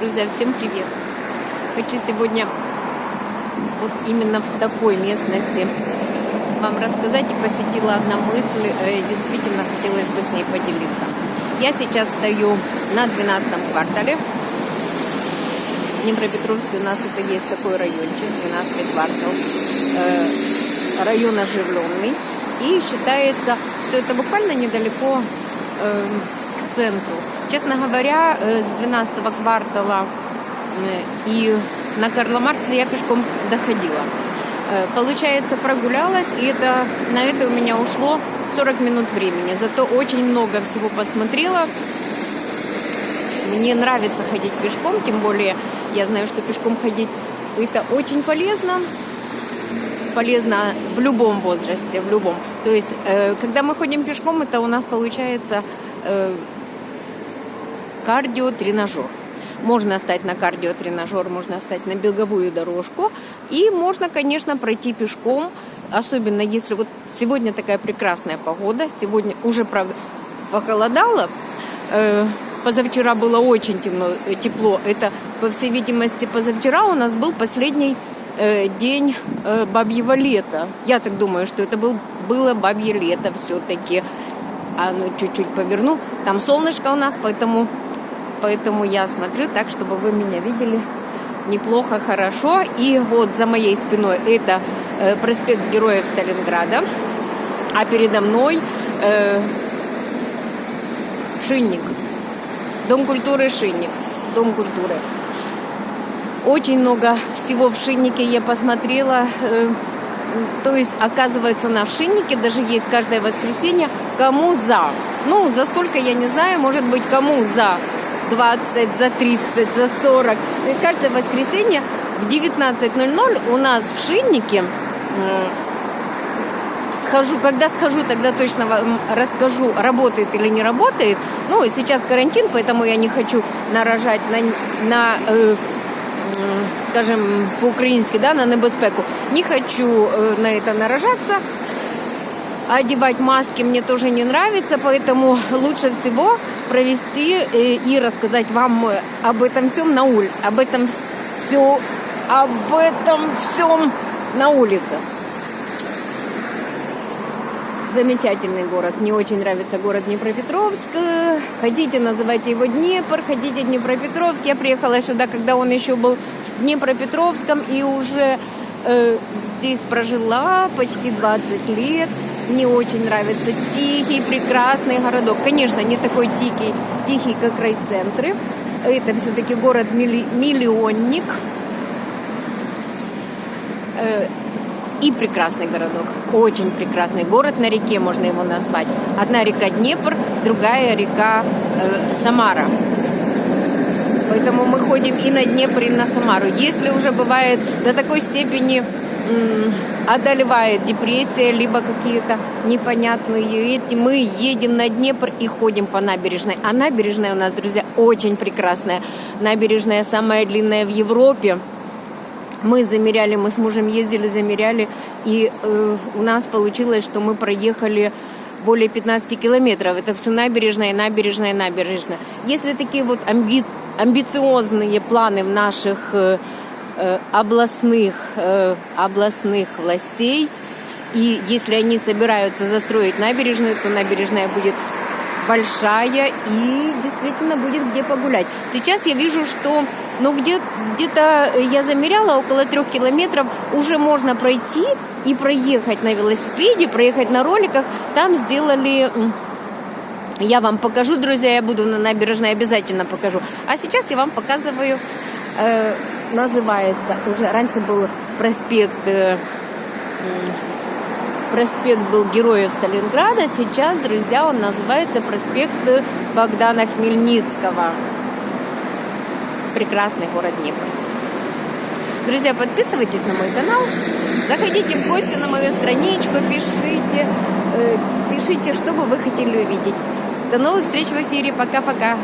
Друзья, всем привет! Хочу сегодня вот именно в такой местности вам рассказать и посетила одна мысль, э, действительно хотелось бы с ней поделиться. Я сейчас стою на 12 квартале. В Днепропетровске у нас это есть такой райончик, 12 квартал. Э, район оживленный. И считается, что это буквально недалеко э, к центру. Честно говоря, э, с 12 квартала э, и на Карла Маркса я пешком доходила. Э, получается, прогулялась, и это, на это у меня ушло 40 минут времени. Зато очень много всего посмотрела. Мне нравится ходить пешком, тем более я знаю, что пешком ходить это очень полезно. Полезно в любом возрасте, в любом. То есть, когда мы ходим пешком, это у нас получается кардиотренажер. Можно стать на кардиотренажер, можно стать на беговую дорожку. И можно, конечно, пройти пешком, особенно если вот сегодня такая прекрасная погода. Сегодня уже, правда, похолодало. Э, позавчера было очень темно, э, тепло. Это, по всей видимости, позавчера у нас был последний э, день бабьего лета. Я так думаю, что это был, было бабье лето все-таки. А ну чуть-чуть поверну. Там солнышко у нас, поэтому поэтому я смотрю так, чтобы вы меня видели неплохо, хорошо. И вот за моей спиной это э, проспект Героев Сталинграда, а передо мной э, Шинник, Дом культуры Шинник, Дом культуры. Очень много всего в Шиннике я посмотрела. Э, то есть, оказывается, на Шиннике даже есть каждое воскресенье кому за. Ну, за сколько, я не знаю, может быть, кому за 20, за 30, за 40. И каждое воскресенье в 19.00 у нас в Шиннике схожу, когда схожу, тогда точно вам расскажу, работает или не работает. Ну, сейчас карантин, поэтому я не хочу наражать на, на э, скажем, по-украински, да, на небезпеку. Не хочу э, на это наражаться. Одевать маски мне тоже не нравится, поэтому лучше всего провести э, и рассказать вам об этом всем на улице, об этом все, об этом всем на улице. Замечательный город. Мне очень нравится город Днепропетровск. Хотите, называйте его Днепр, хотите Днепропетровск. Я приехала сюда, когда он еще был Днепропетровском и уже э, здесь прожила почти 20 лет. Мне очень нравится тихий, прекрасный городок. Конечно, не такой тихий, тихий как райцентры. Это все-таки город-миллионник. Э, и прекрасный городок. Очень прекрасный город на реке, можно его назвать. Одна река Днепр, другая река э, Самара. Поэтому мы ходим и на Днепр, и на Самару. Если уже бывает до такой степени одолевает депрессия, либо какие-то непонятные эти. Мы едем на Днепр и ходим по набережной. А набережная у нас, друзья, очень прекрасная. Набережная самая длинная в Европе. Мы замеряли, мы с мужем ездили, замеряли, и э, у нас получилось, что мы проехали более 15 километров. Это все набережная, набережная, набережная. Если такие вот амби амбициозные планы в наших Э, областных, э, областных властей. И если они собираются застроить набережную, то набережная будет большая и действительно будет где погулять. Сейчас я вижу, что ну, где, где-то я замеряла около трех километров, уже можно пройти и проехать на велосипеде, проехать на роликах. Там сделали я вам покажу, друзья, я буду на набережной, обязательно покажу. А сейчас я вам показываю э, называется уже раньше был проспект э, проспект был Героев Сталинграда, сейчас, друзья, он называется проспект Богдана Хмельницкого. Прекрасный город Днепр. Друзья, подписывайтесь на мой канал, заходите в гости на мою страничку, пишите, э, пишите, что бы вы хотели увидеть. До новых встреч в эфире. Пока-пока.